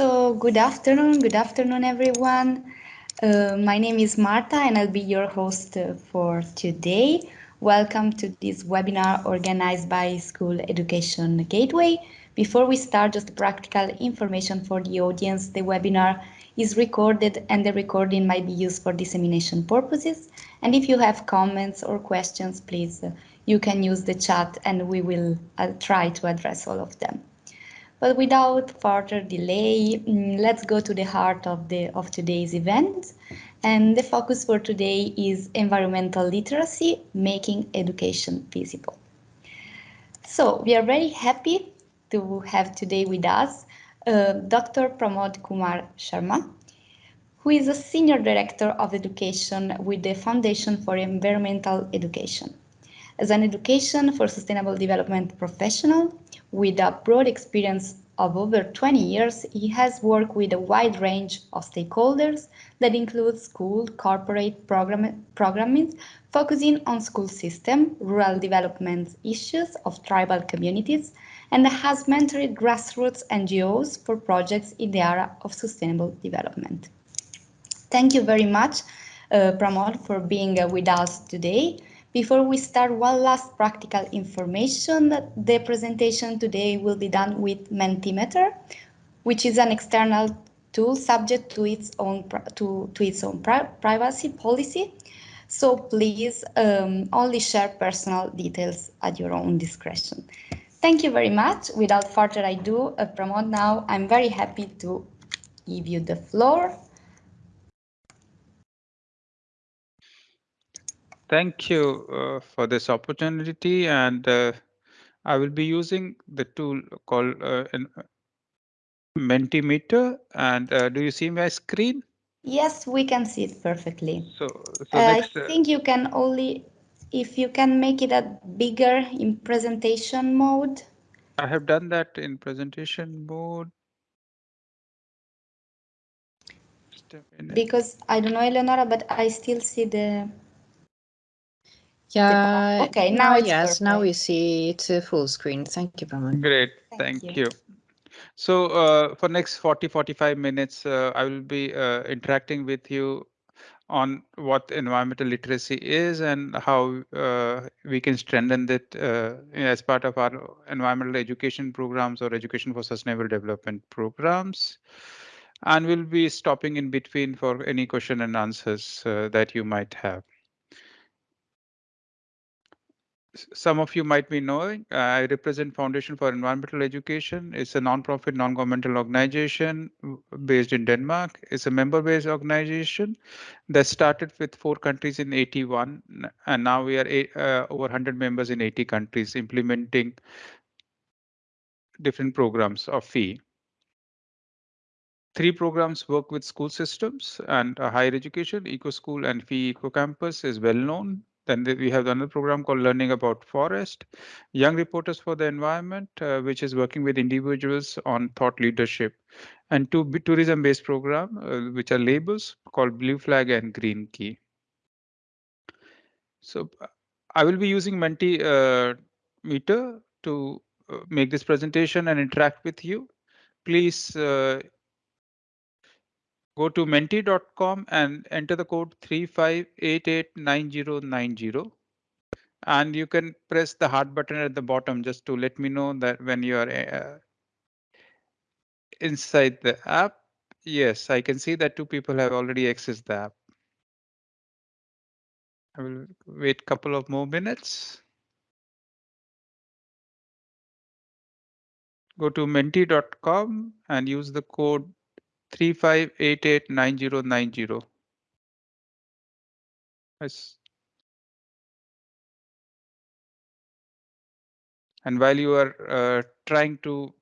So good afternoon, good afternoon everyone. Uh, my name is Marta and I'll be your host uh, for today. Welcome to this webinar organized by School Education Gateway. Before we start, just practical information for the audience. The webinar is recorded and the recording might be used for dissemination purposes. And if you have comments or questions, please, uh, you can use the chat and we will uh, try to address all of them. But without further delay, mm, let's go to the heart of, the, of today's event. And the focus for today is environmental literacy, making education visible. So we are very happy to have today with us uh, Dr. Pramod Kumar Sharma, who is a Senior Director of Education with the Foundation for Environmental Education. As an education for sustainable development professional, with a broad experience of over 20 years, he has worked with a wide range of stakeholders that includes school, corporate program, programming, focusing on school system, rural development issues of tribal communities, and has mentored grassroots NGOs for projects in the area of sustainable development. Thank you very much, uh, Pramod, for being uh, with us today. Before we start, one last practical information. The presentation today will be done with Mentimeter, which is an external tool subject to its own to, to its own pri privacy policy. So please um, only share personal details at your own discretion. Thank you very much. Without further ado, uh, Pramod now, I'm very happy to give you the floor. Thank you uh, for this opportunity and uh, I will be using the tool called uh, Mentimeter and uh, do you see my screen? Yes, we can see it perfectly. So, so next, I uh, think you can only, if you can make it a bigger in presentation mode. I have done that in presentation mode. Because I don't know, Eleonora, but I still see the yeah. Okay. Now, yes. Perfect. Now we see it uh, full screen. Thank you, Pramod. Great. Thank, Thank you. you. So uh, for next 40, 45 minutes, uh, I will be uh, interacting with you on what environmental literacy is and how uh, we can strengthen it uh, as part of our environmental education programs or education for sustainable development programs. And we'll be stopping in between for any question and answers that you might have some of you might be knowing, I represent Foundation for Environmental Education. It's a non-profit, non-governmental organization based in Denmark. It's a member-based organization that started with four countries in 81, and now we are eight, uh, over 100 members in 80 countries implementing different programs of FEE. Three programs work with school systems and higher education. Eco School and FEE Eco Campus is well known. Then we have another program called Learning About Forest, Young Reporters for the Environment, uh, which is working with individuals on thought leadership, and two tourism-based program, uh, which are labels called Blue Flag and Green Key. So I will be using Mentimeter uh, to uh, make this presentation and interact with you. Please uh, Go to menti.com and enter the code 35889090. And you can press the heart button at the bottom just to let me know that when you are uh, inside the app. Yes, I can see that two people have already accessed the app. I will wait a couple of more minutes. Go to menti.com and use the code three five eight eight nine zero nine zero. Yes. And while you are uh, trying to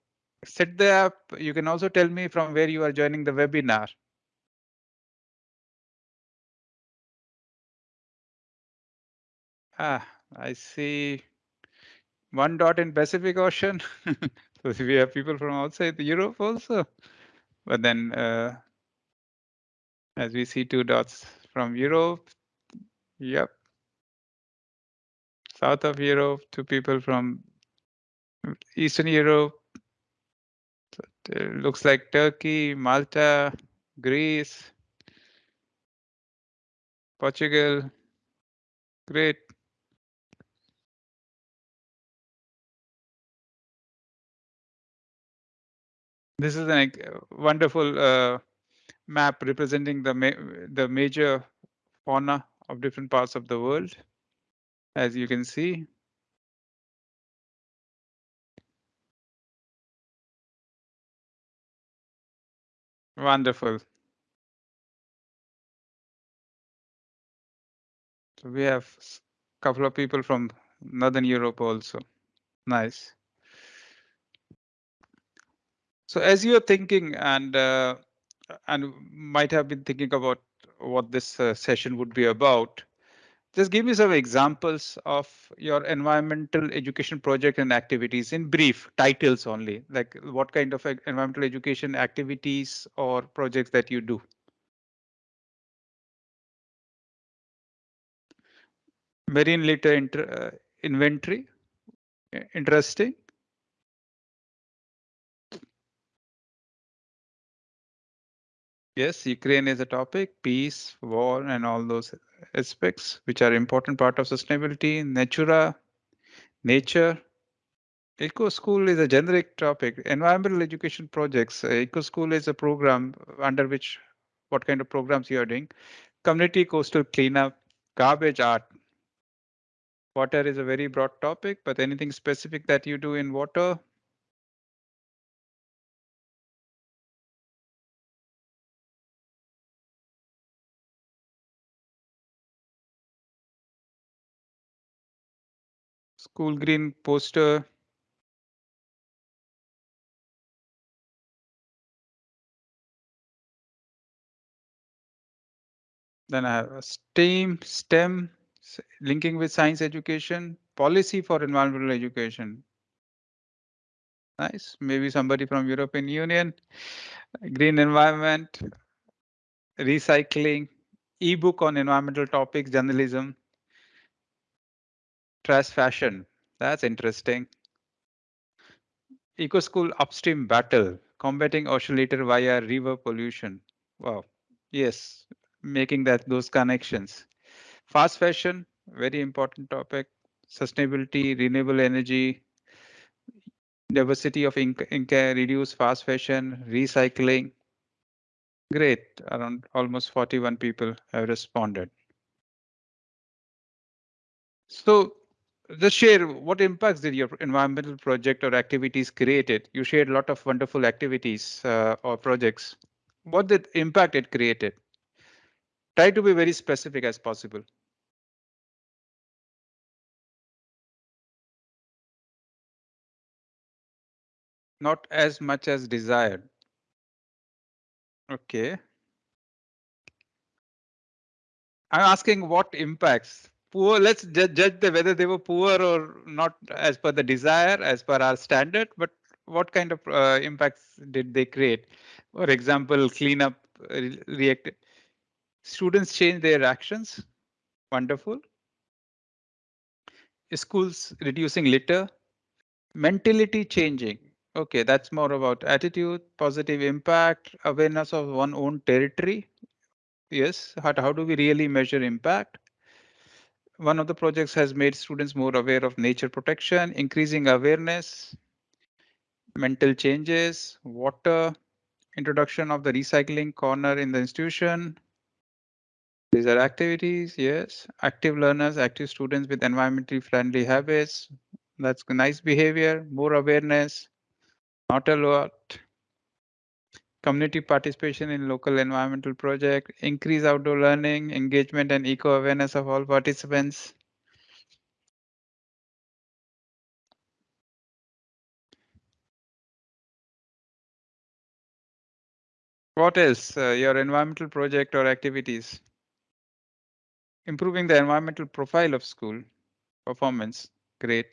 set the app, you can also tell me from where you are joining the webinar. Ah, I see one dot in Pacific Ocean. so we have people from outside Europe also. But then uh, as we see two dots from Europe, yep. South of Europe, two people from Eastern Europe, It looks like Turkey, Malta, Greece, Portugal. Great. This is a wonderful uh, map representing the ma the major fauna of different parts of the world, as you can see. Wonderful. So we have a couple of people from Northern Europe also. Nice. So as you're thinking and uh, and might have been thinking about what this uh, session would be about, just give me some examples of your environmental education project and activities in brief titles only, like what kind of environmental education activities or projects that you do. Marine litter uh, inventory, interesting. Yes, Ukraine is a topic, peace, war, and all those aspects which are important part of sustainability. Natura, nature. Eco School is a generic topic. Environmental education projects. Uh, Eco School is a program under which what kind of programs you are doing. Community coastal cleanup, garbage art. Water is a very broad topic, but anything specific that you do in water, School green poster. Then I have a STEAM, STEM, linking with science education, policy for environmental education. Nice. Maybe somebody from European Union, green environment, recycling, ebook on environmental topics, journalism, trash fashion. That's interesting. Eco School upstream battle, combating ocean litter via river pollution. Wow. Yes, making that those connections. Fast fashion, very important topic. Sustainability, renewable energy, diversity of ink, ink reduce fast fashion, recycling. Great, around almost 41 people have responded. So just share what impacts did your environmental project or activities created? You shared a lot of wonderful activities uh, or projects. What did impact it created? Try to be very specific as possible. Not as much as desired. Okay. I'm asking what impacts poor let's judge, the whether they were poor or not as per the desire as per our standard but what kind of uh, impacts did they create? For example cleanup uh, react students change their actions. Wonderful. Schools reducing litter. Mentality changing. Okay that's more about attitude positive impact awareness of one own territory. Yes how, how do we really measure impact one of the projects has made students more aware of nature protection, increasing awareness, mental changes, water, introduction of the recycling corner in the institution. These are activities, yes. Active learners, active students with environmentally friendly habits. That's nice behavior, more awareness, not a lot. Community participation in local environmental project, increase outdoor learning, engagement and eco-awareness of all participants. What else? Uh, your environmental project or activities? Improving the environmental profile of school performance. Great.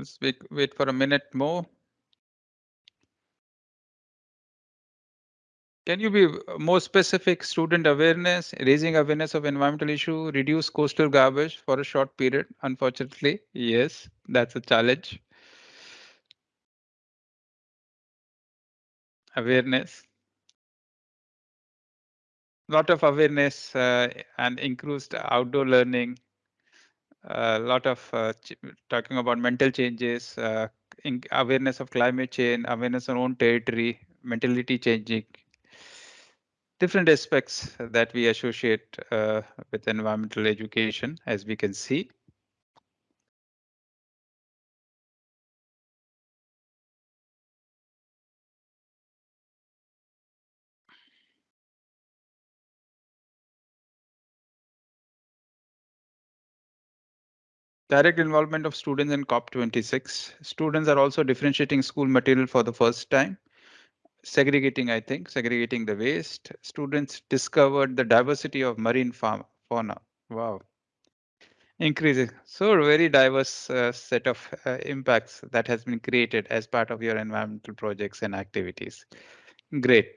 Let's wait, wait for a minute more. Can you be more specific? Student awareness, raising awareness of environmental issue, reduce coastal garbage for a short period. Unfortunately, yes, that's a challenge. Awareness. Lot of awareness uh, and increased outdoor learning. A lot of uh, talking about mental changes, uh, awareness of climate change, awareness on own territory, mentality changing, different aspects that we associate uh, with environmental education, as we can see. Direct involvement of students in COP26. Students are also differentiating school material for the first time segregating, I think, segregating the waste. Students discovered the diversity of marine fauna. Wow. Increasing. So very diverse uh, set of uh, impacts that has been created as part of your environmental projects and activities. Great.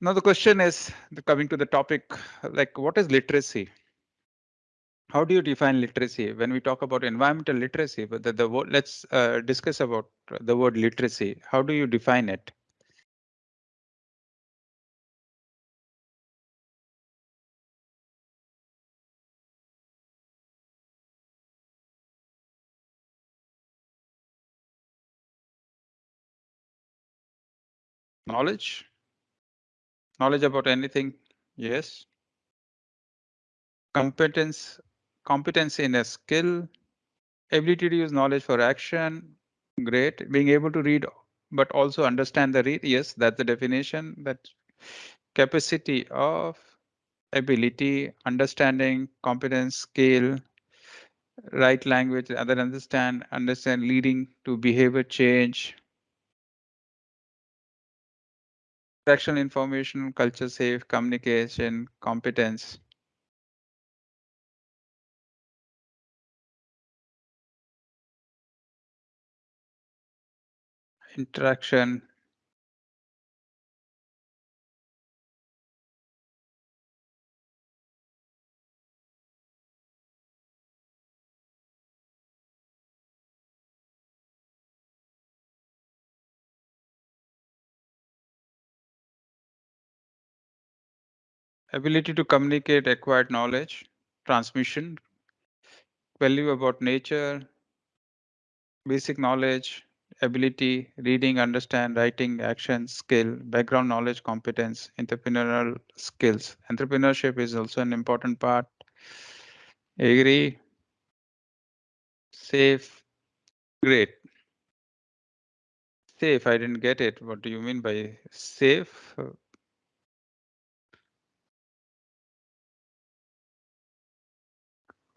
Now the question is coming to the topic, like what is literacy? How do you define literacy? When we talk about environmental literacy but the, the word let's uh, discuss about the word literacy. How do you define it? Knowledge? Knowledge about anything? Yes. Competence competence in a skill, ability to use knowledge for action, great. Being able to read, but also understand the read, yes, that's the definition. That capacity of ability, understanding, competence, skill, right language, other understand, understand, leading to behavior change. Directional information, culture safe, communication, competence. Interaction. Ability to communicate acquired knowledge, transmission, value about nature, basic knowledge, ability, reading, understand, writing, action, skill, background knowledge, competence, entrepreneurial skills. Entrepreneurship is also an important part. Agree. Safe. Great. Safe, I didn't get it. What do you mean by safe?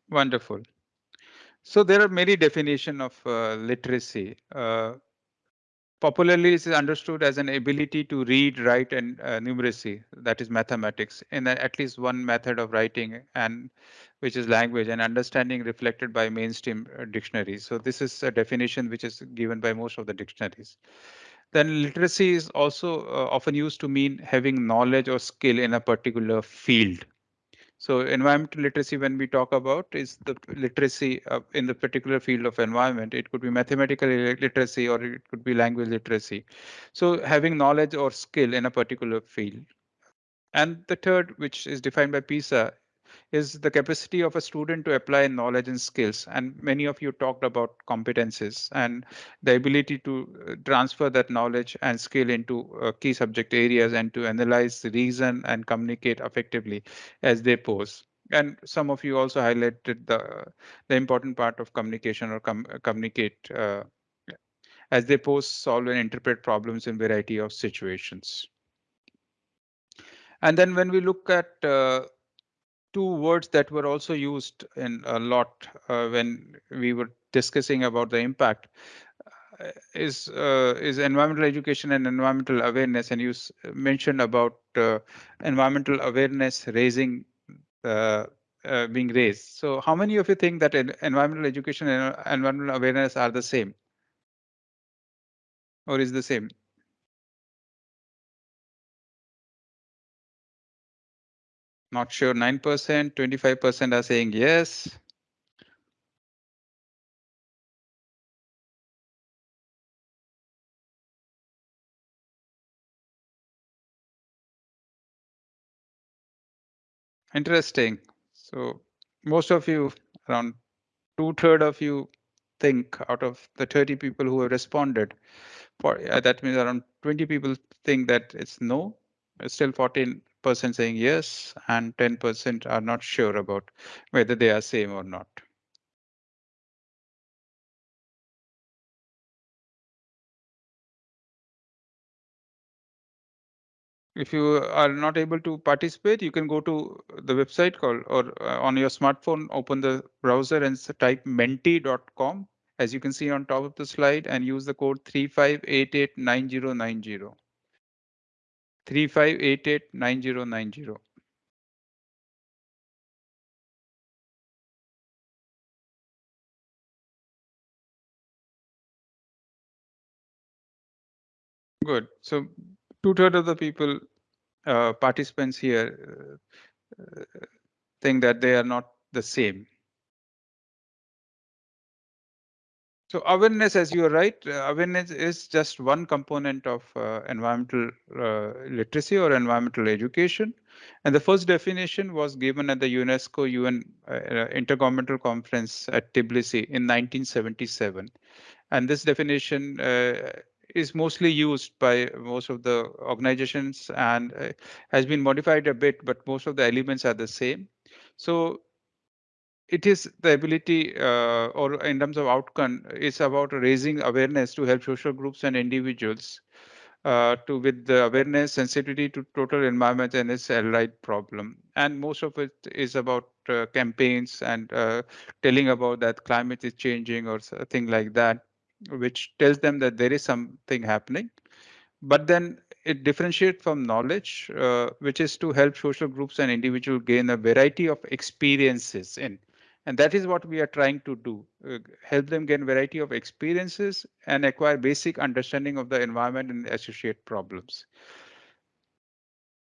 Wonderful. So there are many definition of uh, literacy. Uh, popularly is understood as an ability to read, write, and uh, numeracy, that is mathematics, in at least one method of writing, and which is language and understanding reflected by mainstream uh, dictionaries. So this is a definition which is given by most of the dictionaries. Then literacy is also uh, often used to mean having knowledge or skill in a particular field. So environmental literacy, when we talk about, is the literacy uh, in the particular field of environment. It could be mathematical literacy or it could be language literacy. So having knowledge or skill in a particular field. And the third, which is defined by PISA, is the capacity of a student to apply knowledge and skills. And many of you talked about competences and the ability to uh, transfer that knowledge and skill into uh, key subject areas and to analyze, reason, and communicate effectively as they pose. And some of you also highlighted the, the important part of communication or com communicate uh, as they pose, solve, and interpret problems in variety of situations. And then when we look at uh, two words that were also used in a lot uh, when we were discussing about the impact uh, is uh, is environmental education and environmental awareness. And you mentioned about uh, environmental awareness raising uh, being raised. So how many of you think that environmental education and environmental awareness are the same? Or is the same Not sure 9%, 25% are saying yes. Interesting. So most of you, around two third of you think out of the 30 people who have responded, for uh, that means around 20 people think that it's no, it's still 14% saying yes, and 10% are not sure about whether they are same or not. if you are not able to participate, you can go to the website called or uh, on your smartphone, open the browser and type menti.com as you can see on top of the slide and use the code 35889090. 35889090. Good. So two thirds of the people, uh, participants here, uh, think that they are not the same. So awareness, as you are right, uh, awareness is just one component of uh, environmental uh, literacy or environmental education. And the first definition was given at the UNESCO UN uh, uh, Intergovernmental Conference at Tbilisi in 1977. And this definition uh, is mostly used by most of the organizations and has been modified a bit, but most of the elements are the same. So it is the ability uh, or in terms of outcome it's about raising awareness to help social groups and individuals uh, to with the awareness sensitivity to total environment and its allied problem. And most of it is about uh, campaigns and uh, telling about that climate is changing or something like that which tells them that there is something happening. But then it differentiates from knowledge, uh, which is to help social groups and individuals gain a variety of experiences in and that is what we are trying to do, uh, help them gain variety of experiences and acquire basic understanding of the environment and associate problems.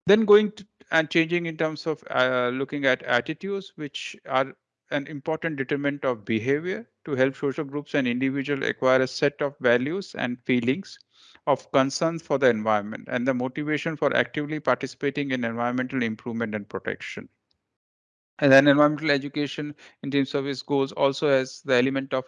Then going to, and changing in terms of uh, looking at attitudes, which are an important determinant of behavior to help social groups and individuals acquire a set of values and feelings of concern for the environment and the motivation for actively participating in environmental improvement and protection. And then environmental education in terms of its goals also has the element of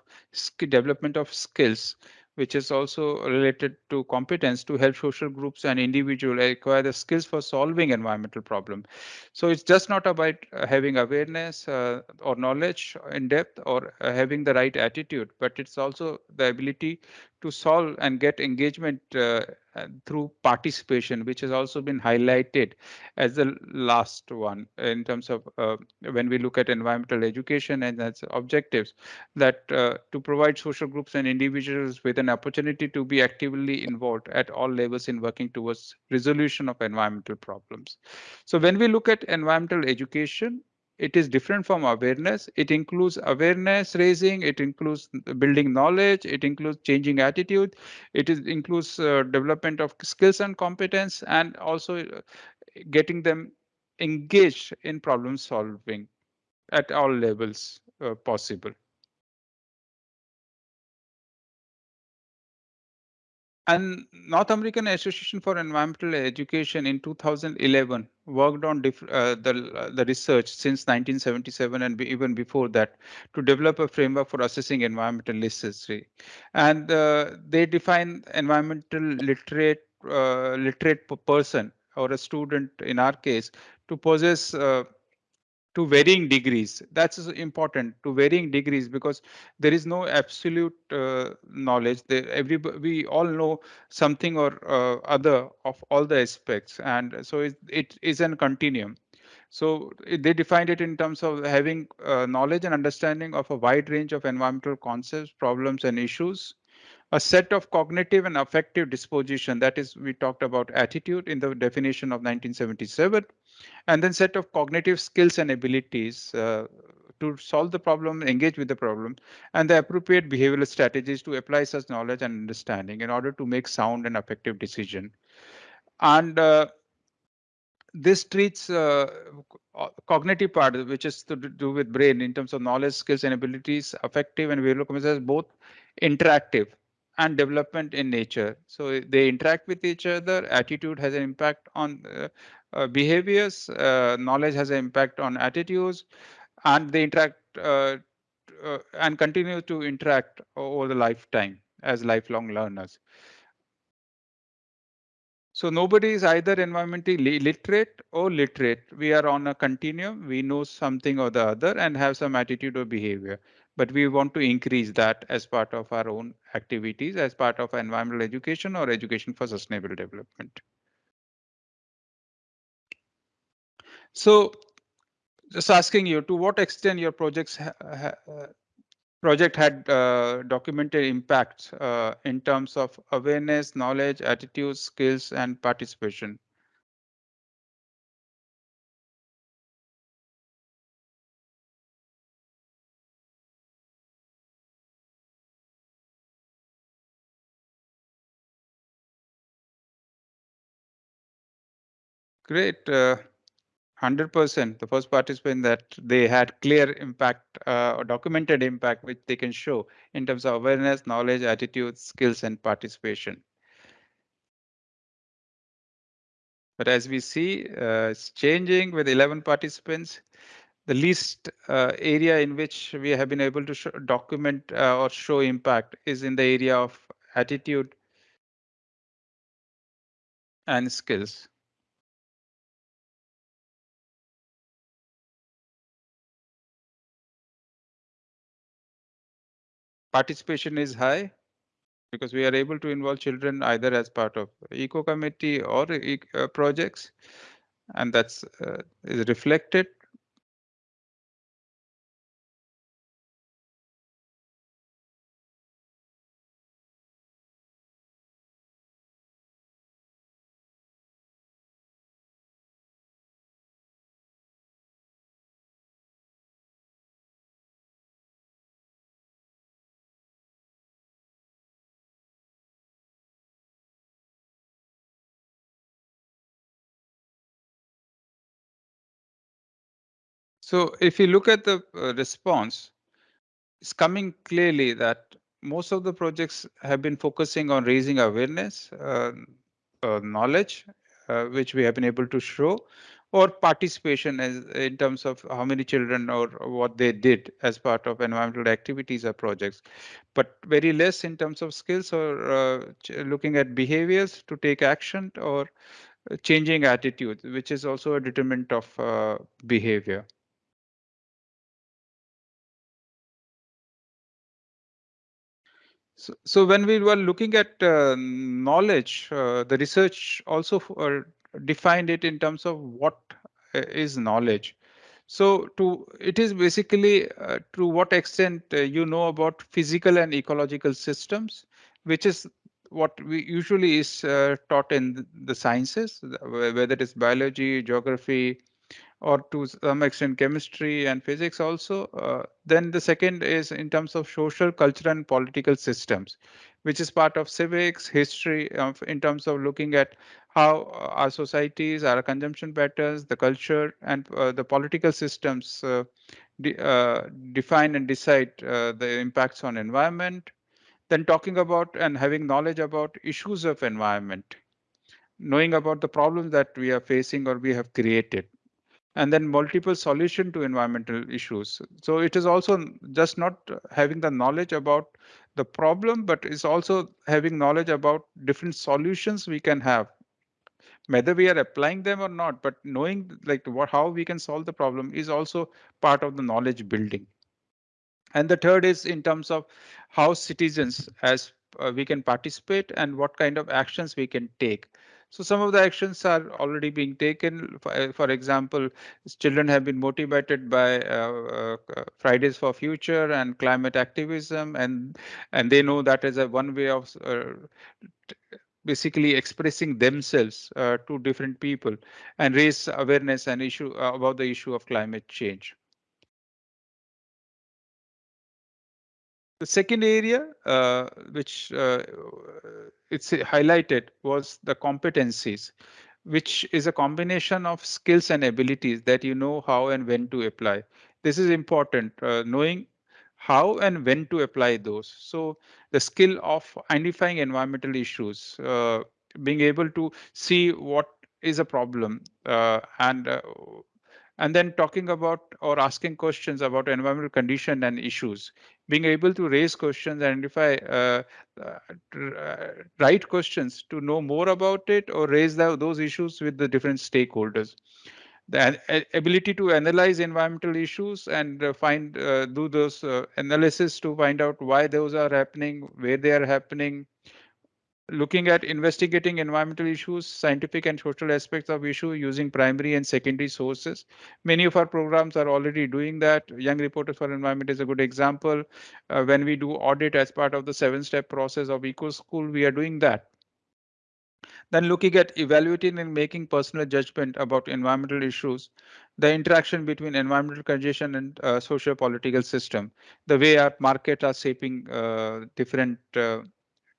development of skills which is also related to competence to help social groups and individuals acquire the skills for solving environmental problem. So it's just not about uh, having awareness uh, or knowledge in depth or uh, having the right attitude, but it's also the ability to solve and get engagement uh, through participation, which has also been highlighted as the last one in terms of uh, when we look at environmental education and its objectives, that uh, to provide social groups and individuals with an opportunity to be actively involved at all levels in working towards resolution of environmental problems. So when we look at environmental education, it is different from awareness. It includes awareness raising, it includes building knowledge, it includes changing attitude, it is, includes uh, development of skills and competence, and also uh, getting them engaged in problem solving at all levels uh, possible. And North American Association for Environmental Education in 2011 worked on uh, the, the research since 1977 and even before that to develop a framework for assessing environmental literacy. And uh, they define environmental literate uh, literate person or a student in our case to possess uh, to varying degrees. That's important to varying degrees because there is no absolute uh, knowledge. There, every we all know something or uh, other of all the aspects, and so it, it is a continuum. So they defined it in terms of having uh, knowledge and understanding of a wide range of environmental concepts, problems, and issues. A set of cognitive and affective disposition, that is, we talked about attitude in the definition of 1977 and then set of cognitive skills and abilities uh, to solve the problem, engage with the problem, and the appropriate behavioral strategies to apply such knowledge and understanding in order to make sound and effective decision. And uh, this treats uh, cognitive part, which is to do with brain in terms of knowledge, skills, and abilities, affective and behavioral as both interactive and development in nature. So they interact with each other. Attitude has an impact on uh, behaviors. Uh, knowledge has an impact on attitudes, and they interact uh, uh, and continue to interact over the lifetime as lifelong learners. So nobody is either environmentally literate or literate. We are on a continuum. We know something or the other and have some attitude or behavior. But we want to increase that as part of our own activities, as part of environmental education or education for sustainable development. So just asking you to what extent your projects ha ha project had uh, documented impacts uh, in terms of awareness, knowledge, attitudes, skills, and participation. Great. Uh, 100% the first participant that they had clear impact uh, or documented impact which they can show in terms of awareness knowledge attitude skills and participation. But as we see uh, it's changing with 11 participants. The least uh, area in which we have been able to show, document uh, or show impact is in the area of attitude and skills participation is high because we are able to involve children either as part of eco committee or uh, projects. And that's uh, is reflected So if you look at the uh, response, it's coming clearly that most of the projects have been focusing on raising awareness, uh, uh, knowledge, uh, which we have been able to show, or participation as in terms of how many children or what they did as part of environmental activities or projects, but very less in terms of skills or uh, looking at behaviors to take action or uh, changing attitudes, which is also a determinant of behavior. So, so when we were looking at uh, knowledge, uh, the research also uh, defined it in terms of what uh, is knowledge. So to it is basically uh, to what extent uh, you know about physical and ecological systems, which is what we usually is taught in the sciences, whether it is biology, geography, or to some extent chemistry and physics also. Uh, then the second is in terms of social, cultural and political systems, which is part of civics, history, of, in terms of looking at how uh, our societies, our consumption patterns, the culture and uh, the political systems uh, de uh, define and decide uh, the impacts on environment. Then talking about and having knowledge about issues of environment, knowing about the problems that we are facing or we have created and then multiple solution to environmental issues. So it is also just not having the knowledge about the problem, but it's also having knowledge about different solutions we can have, whether we are applying them or not, but knowing like what how we can solve the problem is also part of the knowledge building. And the third is in terms of how citizens as uh, we can participate and what kind of actions we can take. So some of the actions are already being taken. For, uh, for example, children have been motivated by uh, uh, Fridays for Future and climate activism, and and they know that is a one way of uh, basically expressing themselves uh, to different people and raise awareness and issue uh, about the issue of climate change. The second area, uh, which uh, it's highlighted, was the competencies, which is a combination of skills and abilities that you know how and when to apply. This is important, uh, knowing how and when to apply those. So the skill of identifying environmental issues, uh, being able to see what is a problem uh, and uh, and then talking about or asking questions about environmental condition and issues being able to raise questions identify uh, uh, right questions to know more about it or raise the, those issues with the different stakeholders. The ability to analyze environmental issues and uh, find uh, do those uh, analysis to find out why those are happening where they are happening looking at investigating environmental issues, scientific and social aspects of issue using primary and secondary sources. Many of our programs are already doing that. Young Reporters for Environment is a good example. Uh, when we do audit as part of the seven step process of Eco School, we are doing that. Then looking at evaluating and making personal judgment about environmental issues, the interaction between environmental condition and uh, socio-political system, the way our market are shaping uh, different uh,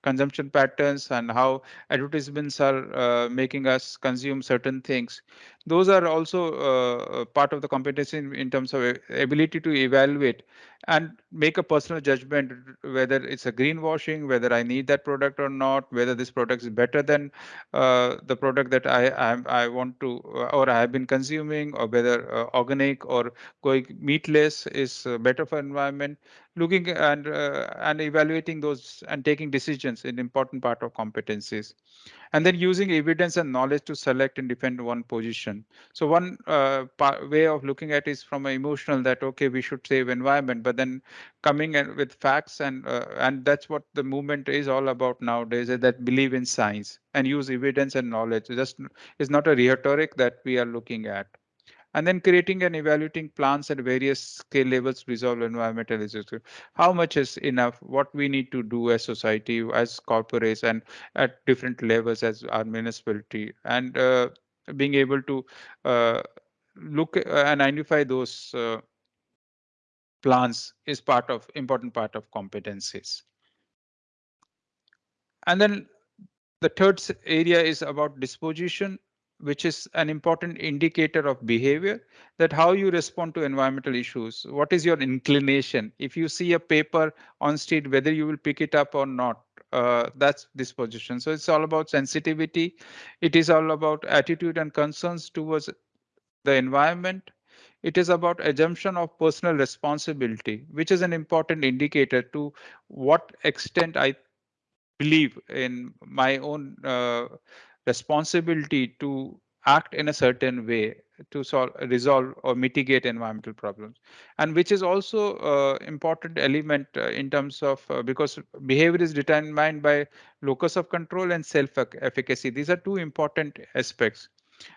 consumption patterns and how advertisements are uh, making us consume certain things. Those are also uh, part of the competency in, in, terms of ability to evaluate and make a personal judgment whether it's a greenwashing whether i need that product or not whether this product is better than uh, the product that I, I, I want to or i have been consuming or whether uh, organic or going meatless is uh, better for environment looking and uh, and evaluating those and taking decisions in important part of competencies. And then using evidence and knowledge to select and defend one position. So one uh, way of looking at is from an emotional that okay we should save environment but then coming with facts and uh, and that's what the movement is all about nowadays that believe in science and use evidence and knowledge. Just is not a rhetoric that we are looking at and then creating and evaluating plans at various scale levels resolve environmental issues. How much is enough? What we need to do as society, as corporates, and at different levels as our municipality, and uh, being able to uh, look and identify those uh, plans is part of important part of competencies. And then the third area is about disposition which is an important indicator of behavior that how you respond to environmental issues what is your inclination? If you see a paper on street whether you will pick it up or not uh, that's disposition so it's all about sensitivity. It is all about attitude and concerns towards the environment. It is about assumption of personal responsibility which is an important indicator to what extent i believe in my own uh, responsibility to act in a certain way to solve resolve or mitigate environmental problems. And which is also uh, important element uh, in terms of uh, because behavior is determined by locus of control and self efficacy these are two important aspects.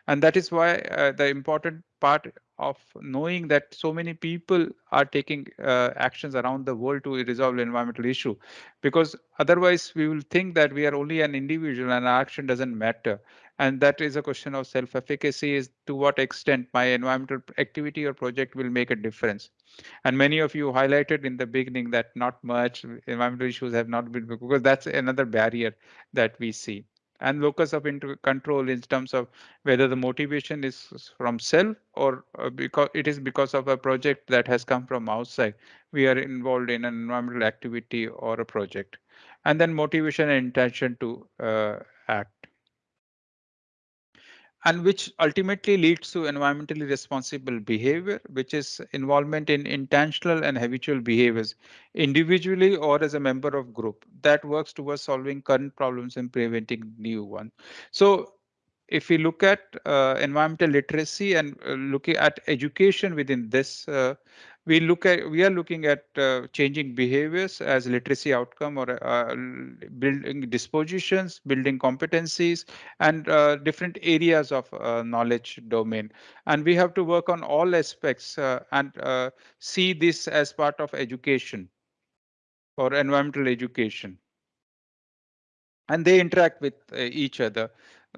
And that is why uh, the important part of knowing that so many people are taking uh, actions around the world to resolve environmental issue. Because otherwise we will think that we are only an individual and our action doesn't matter. And that is a question of self efficacy is to what extent my environmental activity or project will make a difference. And many of you highlighted in the beginning that not much environmental issues have not been because that's another barrier that we see and locus of control in terms of whether the motivation is from self or uh, because it is because of a project that has come from outside. We are involved in an environmental activity or a project. And then motivation and intention to uh, act and which ultimately leads to environmentally responsible behavior, which is involvement in intentional and habitual behaviors, individually or as a member of group that works towards solving current problems and preventing new ones. So if we look at uh, environmental literacy and uh, looking at education within this uh, we look at we are looking at uh, changing behaviors as literacy outcome or uh, building dispositions building competencies and uh, different areas of uh, knowledge domain. And we have to work on all aspects uh, and uh, see this as part of education or environmental education. And they interact with each other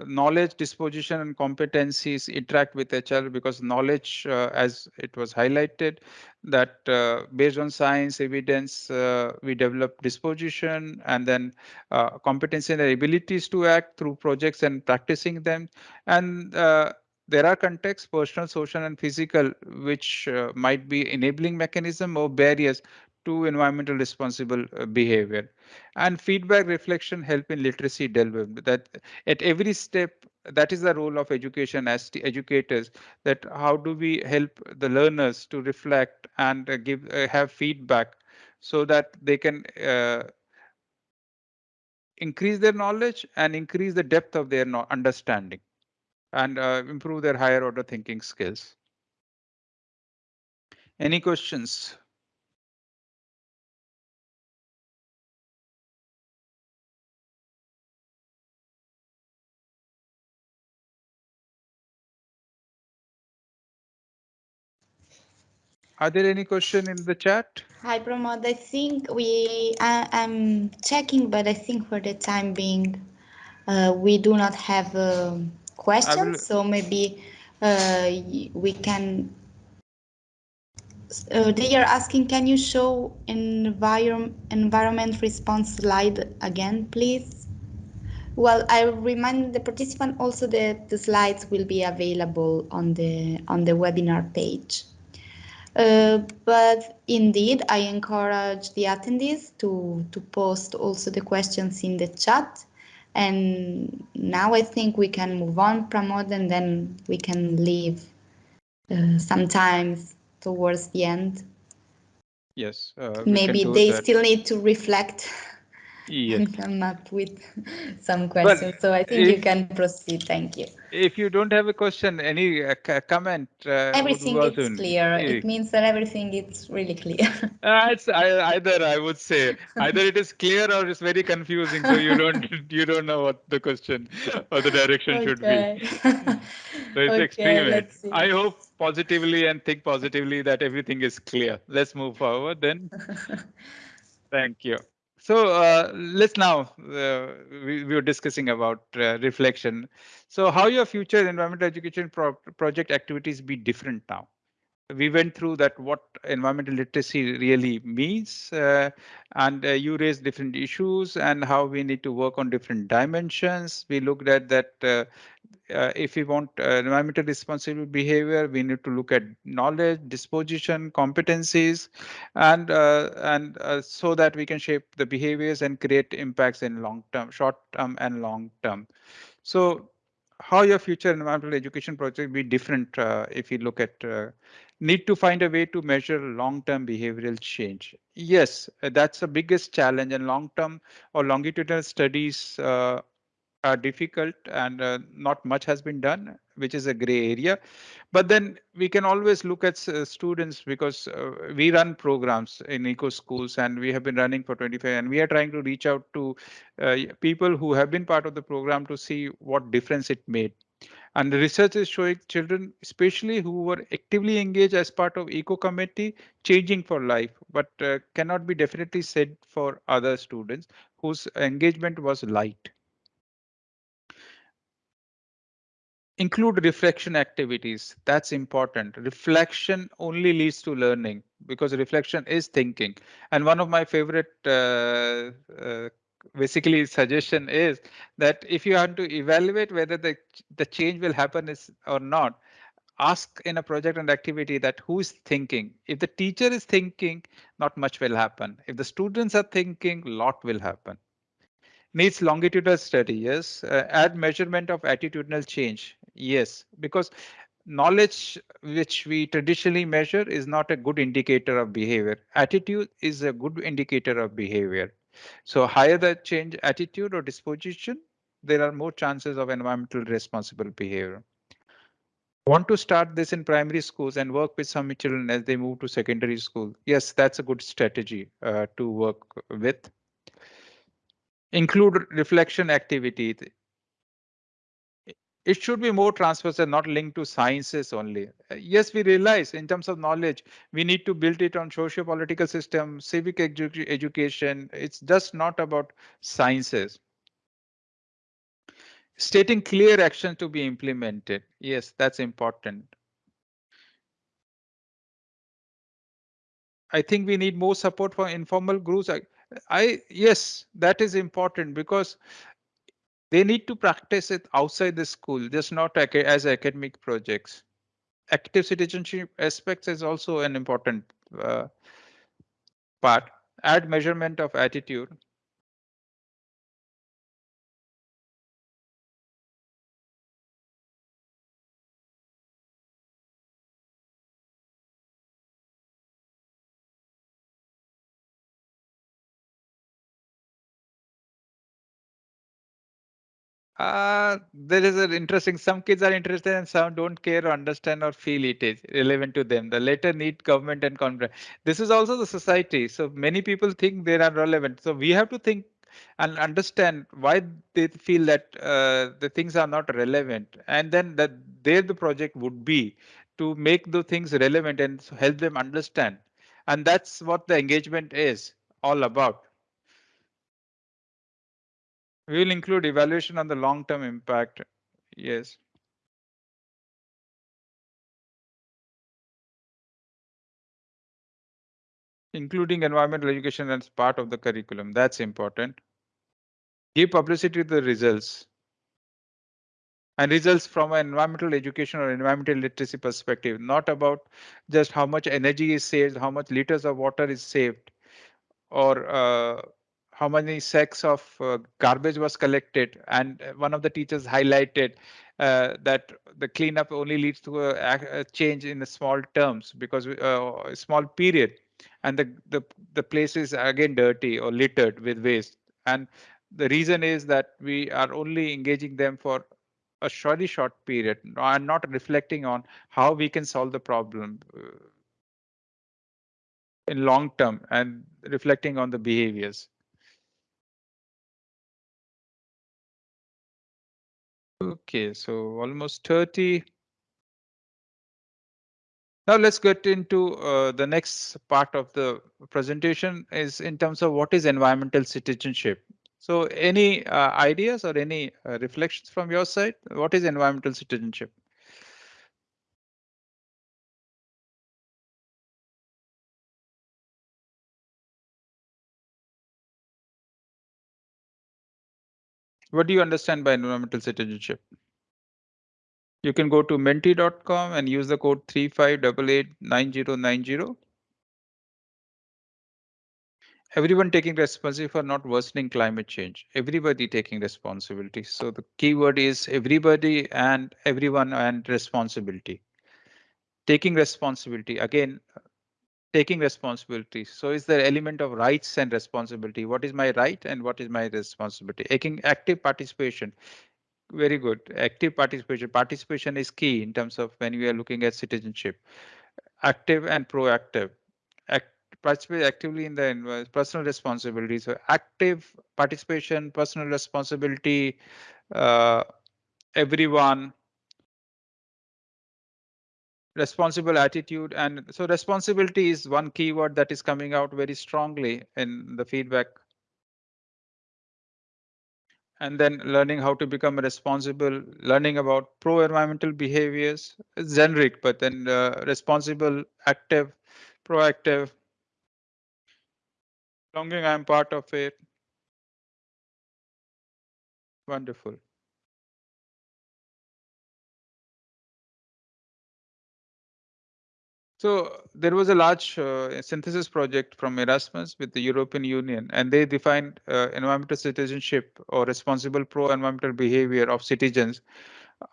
knowledge, disposition, and competencies interact with each other because knowledge, uh, as it was highlighted, that uh, based on science evidence, uh, we develop disposition and then uh, competency and abilities to act through projects and practicing them. And uh, there are contexts, personal, social, and physical, which uh, might be enabling mechanism or barriers to environmental responsible uh, behavior. And feedback reflection help in literacy development that at every step that is the role of education as educators that how do we help the learners to reflect and uh, give uh, have feedback so that they can uh, increase their knowledge and increase the depth of their understanding and uh, improve their higher order thinking skills. Any questions Are there any question in the chat? Hi, Pramod. I think we, I, am checking, but I think for the time being, uh, we do not have uh, questions. So maybe uh, we can. Uh, they are asking, can you show environment environment response slide again, please? Well, I remind the participant also that the slides will be available on the on the webinar page. Uh, but indeed, I encourage the attendees to, to post also the questions in the chat. And now I think we can move on, Pramod, and then we can leave uh, sometimes towards the end. Yes. Uh, Maybe they that. still need to reflect yes. come up with some questions. But so I think if, you can proceed. Thank you. If you don't have a question, any uh, comment? Uh, everything is clear. It means that everything is really clear. uh, it's I, either I would say either it is clear or it's very confusing. So you don't you don't know what the question or the direction okay. should be. so it's okay, experiment. I hope positively and think positively that everything is clear. Let's move forward then. Thank you. So uh, let's now, uh, we, we, were discussing about uh, reflection. So how your future environmental education pro project activities be different now? We went through that what environmental literacy really means uh, and uh, you raised different issues and how we need to work on different dimensions. We looked at that uh, if we want uh, environmental responsible behavior, we need to look at knowledge, disposition, competencies, and uh, and uh, so that we can shape the behaviors and create impacts in long term, short term, and long term. So how your future environmental education project be different uh, if you look at uh, need to find a way to measure long-term behavioral change. Yes, that's the biggest challenge and long-term or longitudinal studies uh, are difficult and uh, not much has been done, which is a gray area. But then we can always look at uh, students because uh, we run programs in eco schools and we have been running for 25 and we are trying to reach out to uh, people who have been part of the program to see what difference it made. And the research is showing children, especially who were actively engaged as part of eco committee, changing for life, but uh, cannot be definitely said for other students whose engagement was light. Include reflection activities. That's important. Reflection only leads to learning because reflection is thinking. And one of my favorite uh, uh, basically suggestion is that if you want to evaluate whether the, the change will happen is or not, ask in a project and activity that who is thinking. If the teacher is thinking, not much will happen. If the students are thinking, lot will happen needs longitudinal study yes uh, add measurement of attitudinal change yes because knowledge which we traditionally measure is not a good indicator of behavior. Attitude is a good indicator of behavior. So higher the change attitude or disposition there are more chances of environmental responsible behavior. Want to start this in primary schools and work with some children as they move to secondary school? Yes that's a good strategy uh, to work with. Include reflection activity. It should be more transversal, not linked to sciences only. Uh, yes, we realize in terms of knowledge, we need to build it on socio-political system, civic edu education. It's just not about sciences. Stating clear action to be implemented. Yes, that's important. I think we need more support for informal groups. I, I yes, that is important because they need to practice it outside the school, just not as academic projects. Active citizenship aspects is also an important uh, part. Add measurement of attitude. Uh, there is an interesting, some kids are interested and some don't care understand or feel it is relevant to them. The latter need government and conference. This is also the society. So many people think they are relevant. So we have to think and understand why they feel that uh, the things are not relevant. And then that there the project would be to make the things relevant and help them understand. And that's what the engagement is all about. We will include evaluation on the long-term impact. Yes. Including environmental education as part of the curriculum. That's important. Give publicity to the results. And results from an environmental education or environmental literacy perspective, not about just how much energy is saved, how much liters of water is saved, or uh, how many sacks of uh, garbage was collected and one of the teachers highlighted uh, that the cleanup only leads to a, a change in the small terms because uh, a small period and the, the the place is again dirty or littered with waste. And the reason is that we are only engaging them for a very short period and not reflecting on how we can solve the problem uh, in long term and reflecting on the behaviors Okay, so almost 30. Now let's get into uh, the next part of the presentation is in terms of what is environmental citizenship. So any uh, ideas or any uh, reflections from your side? What is environmental citizenship? What do you understand by environmental citizenship? You can go to menti.com and use the code 35889090. Everyone taking responsibility for not worsening climate change. Everybody taking responsibility. So the keyword is everybody and everyone and responsibility. Taking responsibility again, taking responsibility. So is there element of rights and responsibility. What is my right and what is my responsibility? Taking active participation. Very good. Active participation. Participation is key in terms of when we are looking at citizenship. Active and proactive. Act, participate actively in the personal responsibility. So active participation, personal responsibility, uh, everyone, responsible attitude and so responsibility is one keyword that is coming out very strongly in the feedback. And then learning how to become responsible learning about pro environmental behaviors it's generic but then uh, responsible active proactive. Longing i'm part of it. Wonderful So there was a large uh, synthesis project from Erasmus with the European Union, and they defined uh, environmental citizenship or responsible pro-environmental behavior of citizens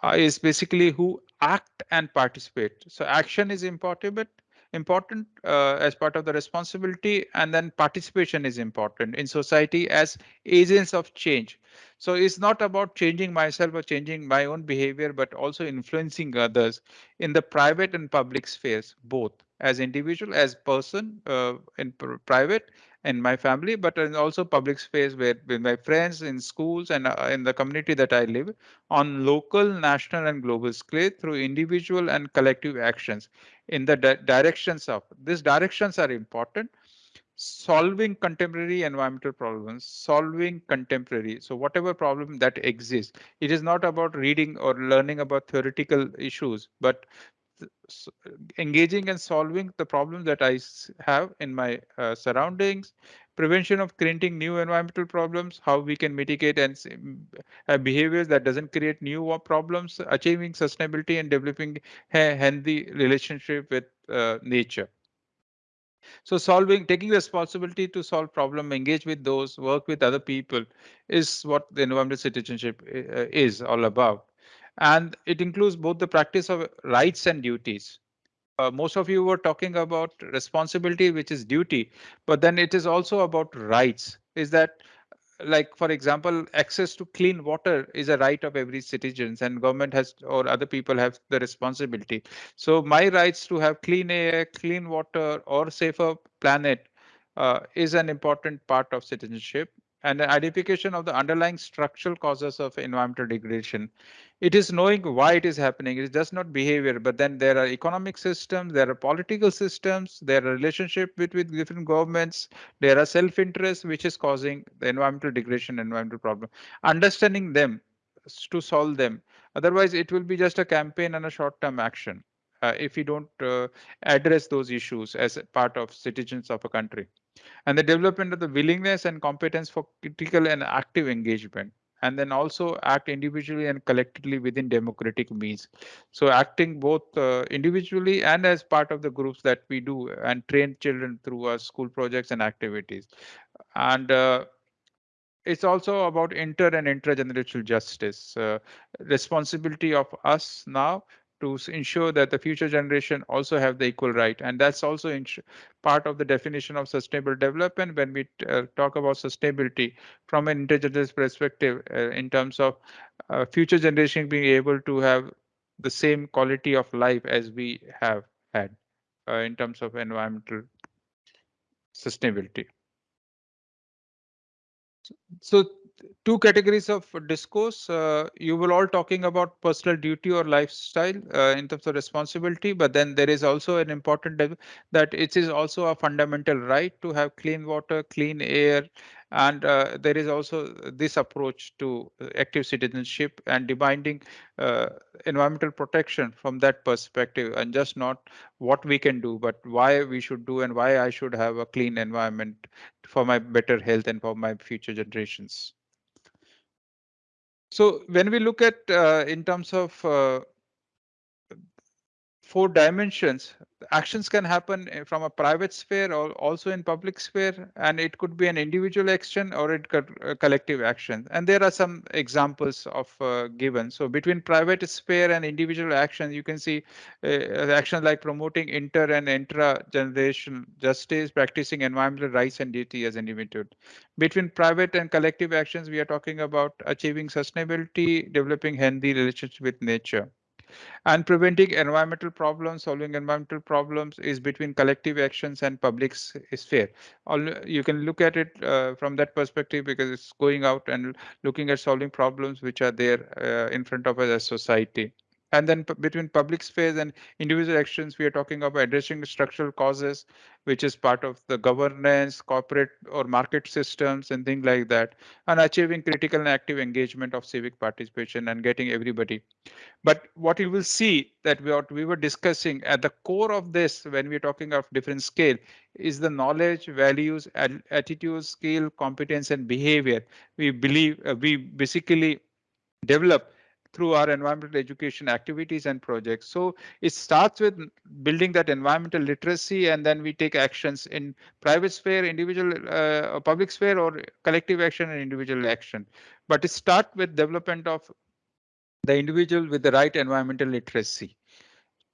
uh, is basically who act and participate. So action is important, but important uh, as part of the responsibility, and then participation is important in society as agents of change. So it's not about changing myself or changing my own behavior, but also influencing others in the private and public spheres, both as individual, as person uh, in private in my family, but in also public space where with my friends in schools and uh, in the community that I live on local, national and global scale through individual and collective actions in the di directions of these directions are important solving contemporary environmental problems, solving contemporary. So whatever problem that exists, it is not about reading or learning about theoretical issues, but engaging and solving the problems that I have in my uh, surroundings, prevention of creating new environmental problems, how we can mitigate and have behaviors that doesn't create new problems, achieving sustainability and developing a healthy relationship with uh, nature. So solving, taking responsibility to solve problem, engage with those, work with other people is what the environmental citizenship uh, is all about. And it includes both the practice of rights and duties. Uh, most of you were talking about responsibility, which is duty, but then it is also about rights. Is that like for example access to clean water is a right of every citizens and government has or other people have the responsibility so my rights to have clean air clean water or safer planet uh, is an important part of citizenship and the identification of the underlying structural causes of environmental degradation it is knowing why it is happening. It is just not behavior, but then there are economic systems, there are political systems, there are relationship between different governments, there are self-interest which is causing the environmental degradation, environmental problem. Understanding them to solve them. Otherwise, it will be just a campaign and a short-term action uh, if we don't uh, address those issues as part of citizens of a country. And the development of the willingness and competence for critical and active engagement and then also act individually and collectively within democratic means. So acting both uh, individually and as part of the groups that we do and train children through our school projects and activities. And uh, it's also about inter and intergenerational justice, uh, responsibility of us now to ensure that the future generation also have the equal right. And that's also part of the definition of sustainable development when we uh, talk about sustainability from an intergenerational perspective uh, in terms of uh, future generation being able to have the same quality of life as we have had uh, in terms of environmental sustainability. So two categories of discourse. Uh, you will all talking about personal duty or lifestyle uh, in terms of responsibility, but then there is also an important that it is also a fundamental right to have clean water, clean air, and uh, there is also this approach to active citizenship and demanding uh, environmental protection from that perspective and just not what we can do, but why we should do and why I should have a clean environment for my better health and for my future generations. So when we look at uh, in terms of uh, four dimensions, actions can happen eh, from a private sphere or also in public sphere, and it could be an individual action or it could a collective action. And there are some examples of uh, given. So between private sphere and individual action, you can see uh, action like promoting inter and intra generation justice, practicing environmental rights and duty as an individual. Between private and collective actions, we are talking about achieving sustainability, developing healthy relationship with nature. And preventing environmental problems, solving environmental problems is between collective actions and public sphere. All, You can look at it uh, from that perspective because it's going out and looking at solving problems which are there uh, in front of us as society. And then between public spheres and individual actions, we are talking about addressing structural causes, which is part of the governance, corporate or market systems and things like that, and achieving critical and active engagement of civic participation and getting everybody. But what you will see that we were discussing at the core of this when we're talking of different scale is the knowledge, values, attitudes, skill, competence, and behavior. We believe uh, we basically develop through our environmental education activities and projects. So it starts with building that environmental literacy and then we take actions in private sphere, individual uh, public sphere or collective action and individual action. But it starts with development of the individual with the right environmental literacy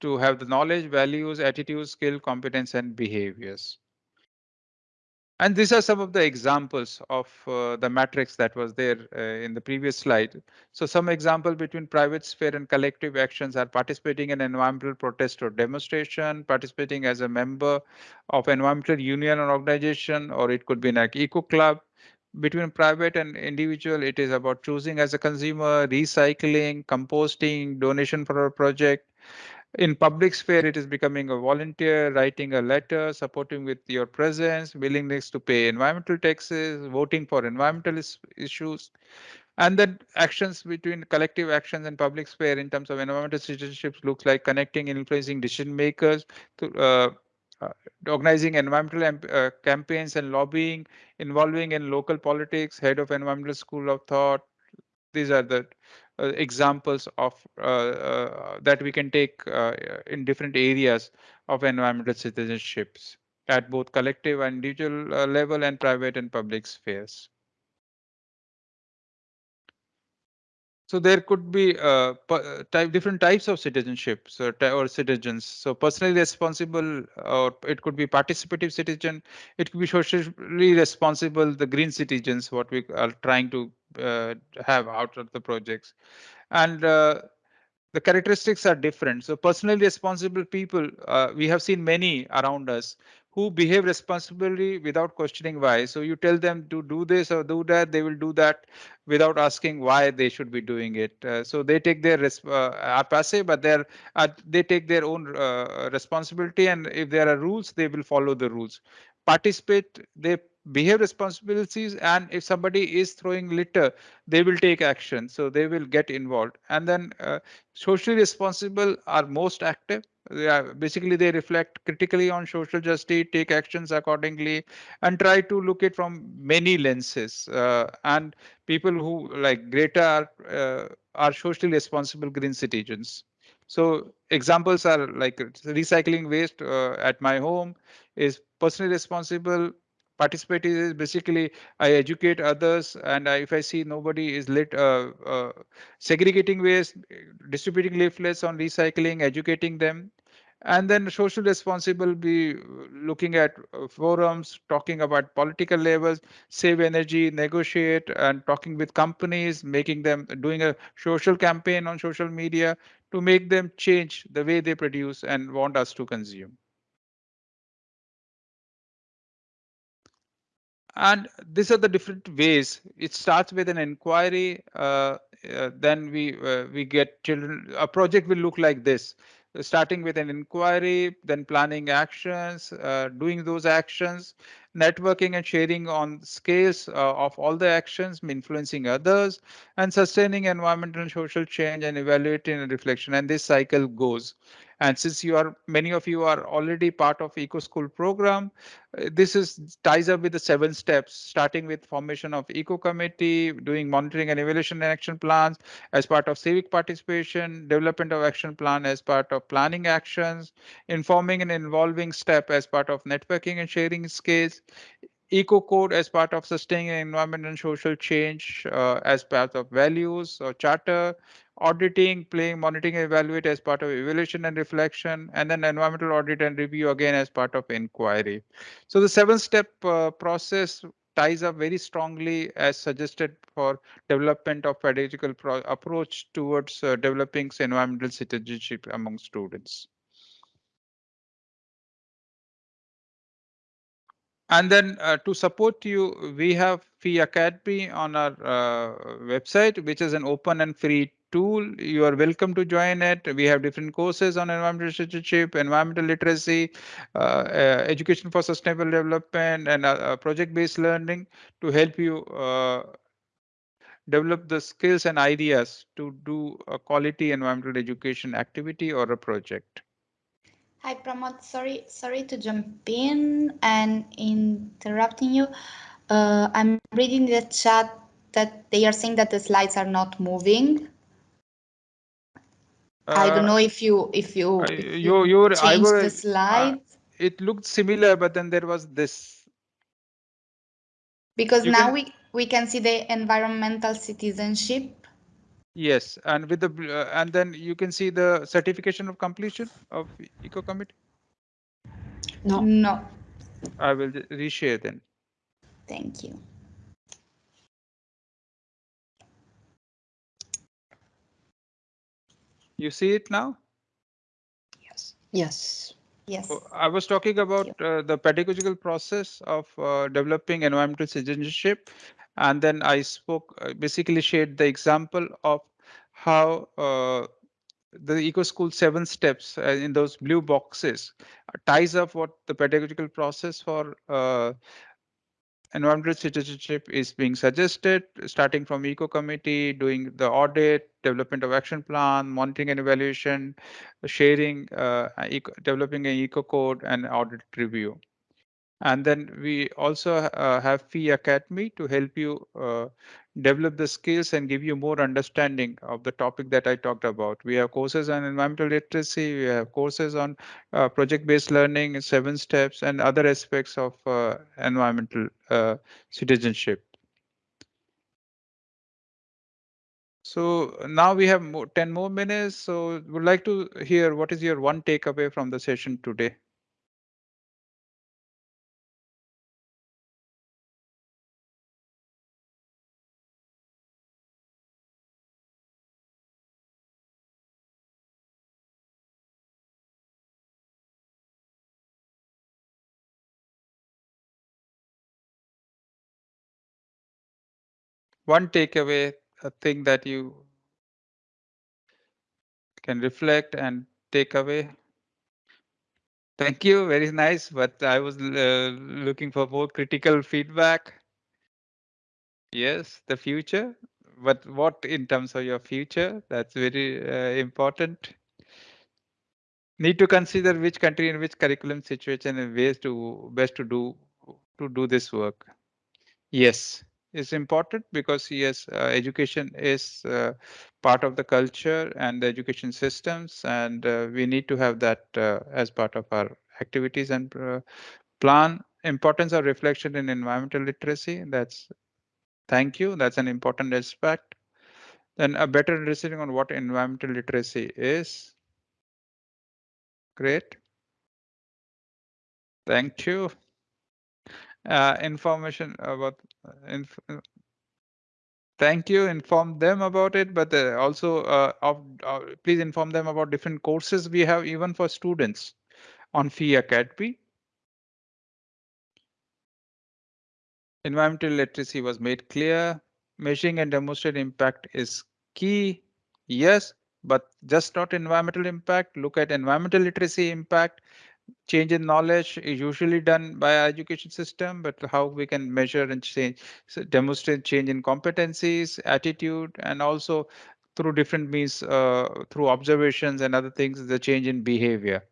to have the knowledge, values, attitudes, skill, competence and behaviors. And these are some of the examples of uh, the matrix that was there uh, in the previous slide. So some example between private sphere and collective actions are participating in environmental protest or demonstration, participating as a member of environmental union or organization, or it could be like eco club. Between private and individual, it is about choosing as a consumer, recycling, composting, donation for a project, in public sphere, it is becoming a volunteer, writing a letter, supporting with your presence, willingness to pay environmental taxes, voting for environmental is issues, and then actions between collective actions and public sphere in terms of environmental citizenships looks like connecting and influencing decision makers to uh, uh, organizing environmental uh, campaigns and lobbying, involving in local politics, head of environmental school of thought. These are the examples of uh, uh, that we can take in different areas of environmental citizenships at both collective and individual level and private and public spheres. So there could be uh, type, different types of citizenship so, or citizens. So personally responsible, or it could be participative citizen. It could be socially responsible, the green citizens, what we are trying to uh, have out of the projects. And uh, the characteristics are different. So personally responsible people, uh, we have seen many around us who behave responsibly without questioning why. So you tell them to do this or do that, they will do that without asking why they should be doing it. Uh, so they take their uh, are passive, but they're uh, they take their own uh, responsibility, and if there are rules, they will follow the rules. Participate, they behave responsibilities and if somebody is throwing litter they will take action so they will get involved and then uh, socially responsible are most active yeah, basically they reflect critically on social justice take actions accordingly and try to look it from many lenses uh, and people who like greta are, uh, are socially responsible green citizens. So examples are like recycling waste uh, at my home is personally responsible participate is basically I educate others, and I, if I see nobody is lit uh, uh, segregating waste, distributing leaflets on recycling, educating them, and then social responsible be looking at uh, forums, talking about political levels, save energy, negotiate, and talking with companies, making them doing a social campaign on social media to make them change the way they produce and want us to consume. and these are the different ways it starts with an inquiry uh, uh, then we uh, we get children a project will look like this starting with an inquiry then planning actions uh, doing those actions networking and sharing on scales uh, of all the actions influencing others and sustaining environmental and social change and evaluating and reflection. And this cycle goes and since you are many of you are already part of eco school program uh, this is ties up with the seven steps starting with formation of eco committee doing monitoring and evaluation and action plans as part of civic participation development of action plan as part of planning actions informing and involving step as part of networking and sharing skills eco code as part of sustaining environment and social change uh, as part of values or charter auditing, playing, monitoring, evaluate as part of evaluation and reflection, and then environmental audit and review again as part of inquiry. So the seven step uh, process ties up very strongly as suggested for development of pedagogical approach towards uh, developing environmental citizenship among students. And then uh, to support you, we have FEE Academy on our uh, website, which is an open and free tool. You are welcome to join it. We have different courses on environmental citizenship, environmental literacy, uh, uh, education for sustainable development, and uh, uh project-based learning to help you develop the skills and ideas to do a quality environmental education activity or a project. Hi, Pramod. Sorry, sorry to jump in and interrupting you. Uh, I'm reading the chat that they are saying that the slides are not moving. Uh, I don't uh, know if you if you, if you, you changed the slides. Uh, it looked similar, but then there was this. Because you now can, we we can see the environmental citizenship Yes, and with the uh, and then you can see the certification of completion of Eco Committee. No, no. I will reshare then. Thank you. You see it now? Yes. Yes. Yes. So I was talking about uh, the pedagogical process of uh, developing environmental citizenship and then I spoke, uh, basically shared the example of how uh, the eco school seven steps uh, in those blue boxes uh, ties up what the pedagogical process for uh, environmental citizenship is being suggested, starting from eco committee, doing the audit, development of action plan, monitoring and evaluation, sharing, uh, developing an eco code and audit review. And then we also uh, have Fee Academy to help you uh, develop the skills and give you more understanding of the topic that I talked about. We have courses on environmental literacy, we have courses on uh, project-based learning, seven steps, and other aspects of uh, environmental uh, citizenship. So now we have more, 10 more minutes. So would like to hear what is your one takeaway from the session today? One takeaway, a thing that you can reflect and take away? Thank you, very nice, but I was uh, looking for more critical feedback. Yes, the future, but what in terms of your future? That's very uh, important. Need to consider which country and which curriculum situation and ways to best to do to do this work. Yes, is important because yes, uh, education is uh, part of the culture and the education systems, and uh, we need to have that uh, as part of our activities and uh, plan. Importance of reflection in environmental literacy. That's thank you. That's an important aspect. Then a better understanding on what environmental literacy is. Great. Thank you uh, information about inf uh, thank you inform them about it but uh, also uh, of, uh, please inform them about different courses we have even for students on fee academy. Environmental literacy was made clear. Measuring and demonstrate impact is key. Yes but just not environmental impact. Look at environmental literacy impact change in knowledge is usually done by our education system, but how we can measure and change, so demonstrate change in competencies, attitude, and also through different means, uh, through observations and other things, the change in behavior.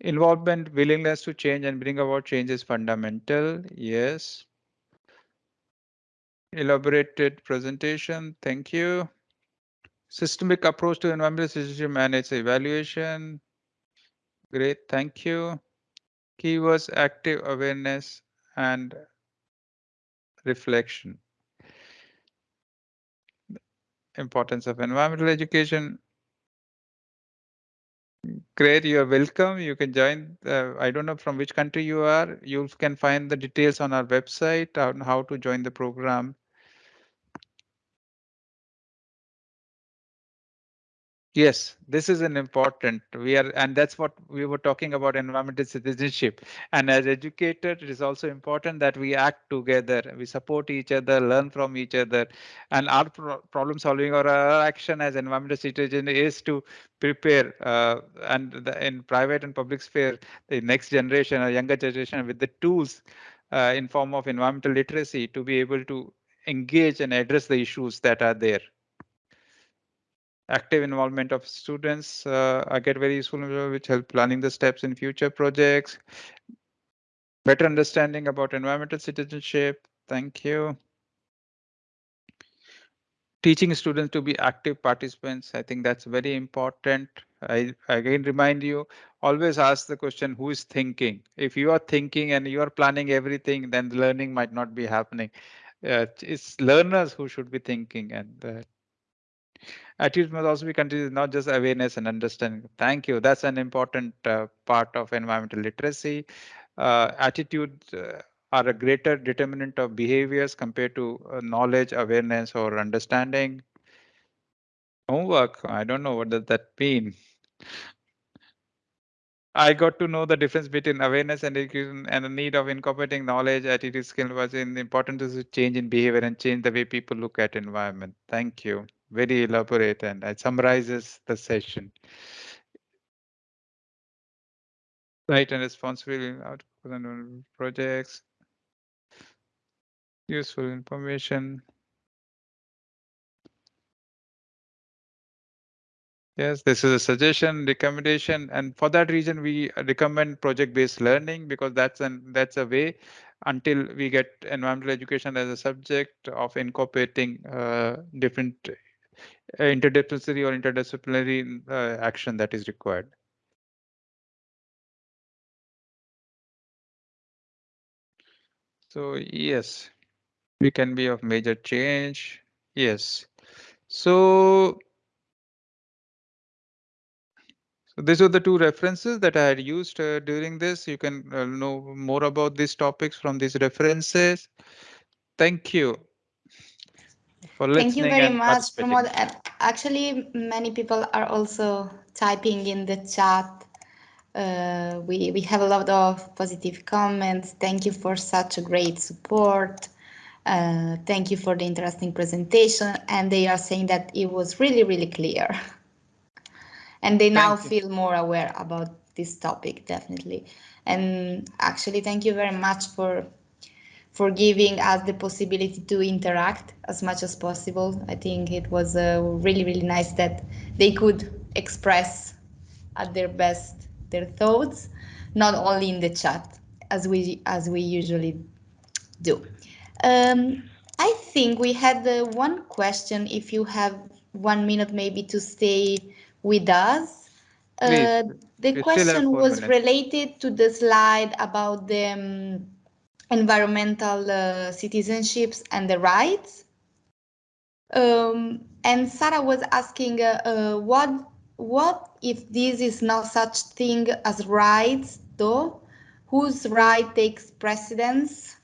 Involvement, willingness to change and bring about change is fundamental. Yes. Elaborated presentation. Thank you. Systemic approach to environmental citizenship and evaluation. Great, thank you. Keywords active awareness and reflection. Importance of environmental education. Great, you are welcome. You can join. Uh, I don't know from which country you are. You can find the details on our website on how to join the program. Yes, this is an important. We are, and that's what we were talking about environmental citizenship. And as educators, it is also important that we act together. We support each other, learn from each other, and our pro problem solving or our action as environmental citizen is to prepare uh, and the, in private and public sphere the next generation or younger generation with the tools uh, in form of environmental literacy to be able to engage and address the issues that are there active involvement of students uh, I get very useful which help planning the steps in future projects. Better understanding about environmental citizenship. Thank you. Teaching students to be active participants i think that's very important. I again remind you always ask the question who is thinking? If you are thinking and you are planning everything then learning might not be happening. Uh, it's learners who should be thinking and uh, attitude must also be considered not just awareness and understanding. Thank you. That's an important uh, part of environmental literacy. Uh, attitudes uh, are a greater determinant of behaviors compared to uh, knowledge, awareness, or understanding. Homework. I don't know what does that mean. I got to know the difference between awareness and education and the need of incorporating knowledge, attitude, skill was in important to change in behavior and change the way people look at environment. Thank you. Very elaborate and it summarizes the session. Right and responsibility output and projects. Useful information. Yes, this is a suggestion, recommendation, and for that reason, we recommend project-based learning because that's an that's a way until we get environmental education as a subject of incorporating uh, different uh, interdisciplinary or interdisciplinary uh, action that is required. So yes, we can be of major change. Yes. So So these are the two references that I had used uh, during this. You can uh, know more about these topics from these references. Thank you for listening. Thank you very much, Pramod. Actually, many people are also typing in the chat. Uh, we, we have a lot of positive comments. Thank you for such a great support. Uh, thank you for the interesting presentation. And they are saying that it was really, really clear. and they now feel more aware about this topic definitely and actually thank you very much for for giving us the possibility to interact as much as possible. I think it was uh, really really nice that they could express at their best their thoughts not only in the chat as we as we usually do. Um, i think we had uh, one question. If you have one minute maybe to stay with us. Uh, the question was related to the slide about the um, environmental uh, citizenships and the rights. Um, and Sarah was asking uh, uh, what what if this is not such thing as rights though? Whose right takes precedence?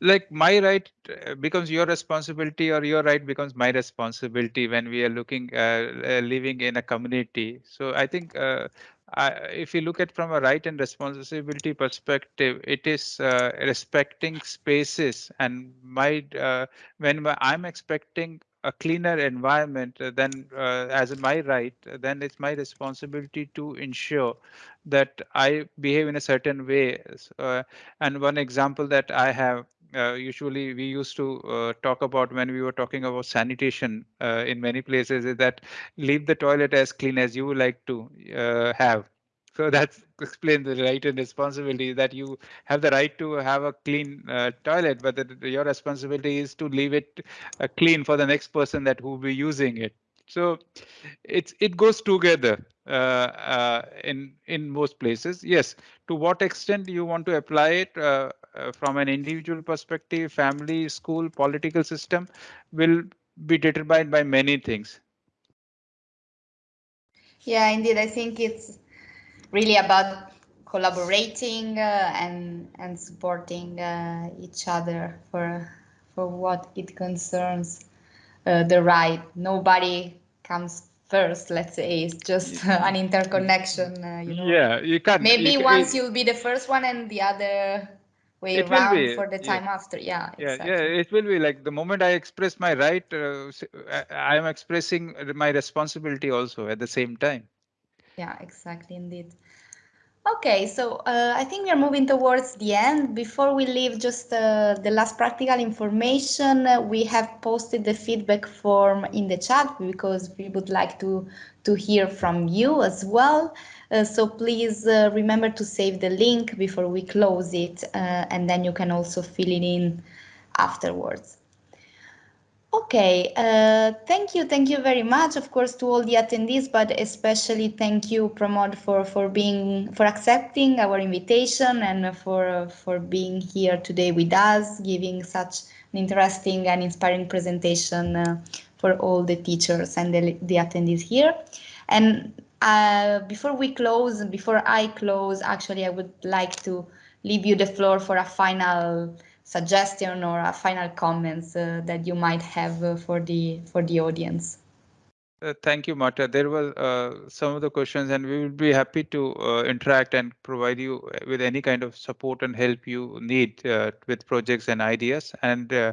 Like my right uh, becomes your responsibility or your right becomes my responsibility when we are looking uh, living in a community. So i think uh, If you look at from a right and responsibility perspective it is uh, respecting spaces and my uh, when i'm expecting a cleaner environment then as my right then it's my responsibility to ensure that i behave in a certain way. And one example that i have uh, usually we used to uh, talk about when we were talking about sanitation uh, in many places is that leave the toilet as clean as you would like to uh, have. So that's explain the right and responsibility that you have the right to have a clean uh, toilet, but that your responsibility is to leave it clean for the next person that will be using it. So it's it goes together uh, uh, in in most places. Yes, to what extent you want to apply it uh, from an individual perspective, family, school, political system will be determined by many things. Yeah, indeed, I think it's really about collaborating uh, and and supporting uh, each other for for what it concerns uh, the right. Nobody comes first. Let's say it's just an interconnection. Uh, you know. Yeah, you can. Maybe you can, once you'll be the first one and the other way it around be, for the time yeah. after. Yeah, yeah, exactly. yeah. It will be like the moment I express my right, uh, I am expressing my responsibility also at the same time. Yeah, exactly, indeed. Okay, so uh, I think we are moving towards the end. Before we leave just uh, the last practical information, uh, we have posted the feedback form in the chat because we would like to, to hear from you as well. Uh, so please uh, remember to save the link before we close it uh, and then you can also fill it in afterwards. Okay, uh, thank you, thank you very much, of course, to all the attendees, but especially thank you, Pramod, for for being for accepting our invitation and for for being here today with us, giving such an interesting and inspiring presentation uh, for all the teachers and the, the attendees here. And uh, before we close, before I close, actually, I would like to leave you the floor for a final suggestion or a final comments uh, that you might have uh, for the for the audience. Uh, thank you, Marta. There were uh, some of the questions, and we will be happy to uh, interact and provide you uh, with any kind of support and help you need uh, with projects and ideas. And uh,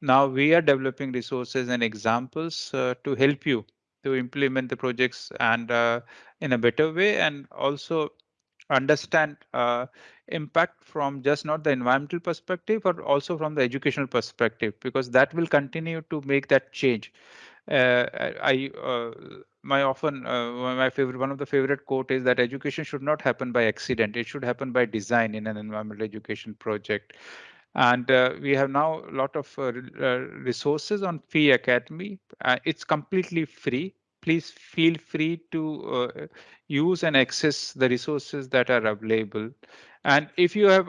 now we are developing resources and examples to help you to implement the projects and in a better way, and also understand impact from just not the environmental perspective, but also from the educational perspective, because that will continue to make that change. Uh, I uh, my often uh, my favorite one of the favorite quote is that education should not happen by accident. It should happen by design in an environmental education project. And uh, we have now a lot of uh, resources on Fee Academy. Uh, it's completely free. Please feel free to use and access the resources that are available. And if you have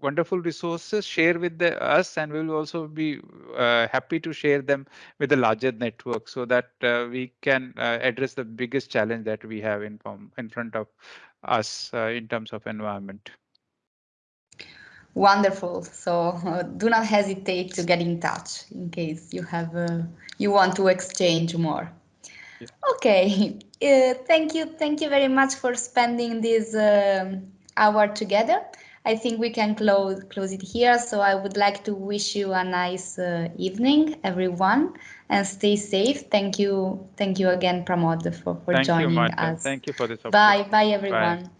wonderful resources share with the, us and we will also be uh, happy to share them with the larger network so that uh, we can uh, address the biggest challenge that we have in, in front of us uh, in terms of environment. Wonderful. So uh, do not hesitate to get in touch in case you have uh, you want to exchange more. Yeah. Okay. thank you. Thank you very much for spending this um, hour together. I think we can close close it here. So I would like to wish you a nice uh, evening, everyone, and stay safe. Thank you, thank you again, Pramod, for, for thank joining you, us. Thank you for this. Opportunity. Bye, bye, everyone. Bye.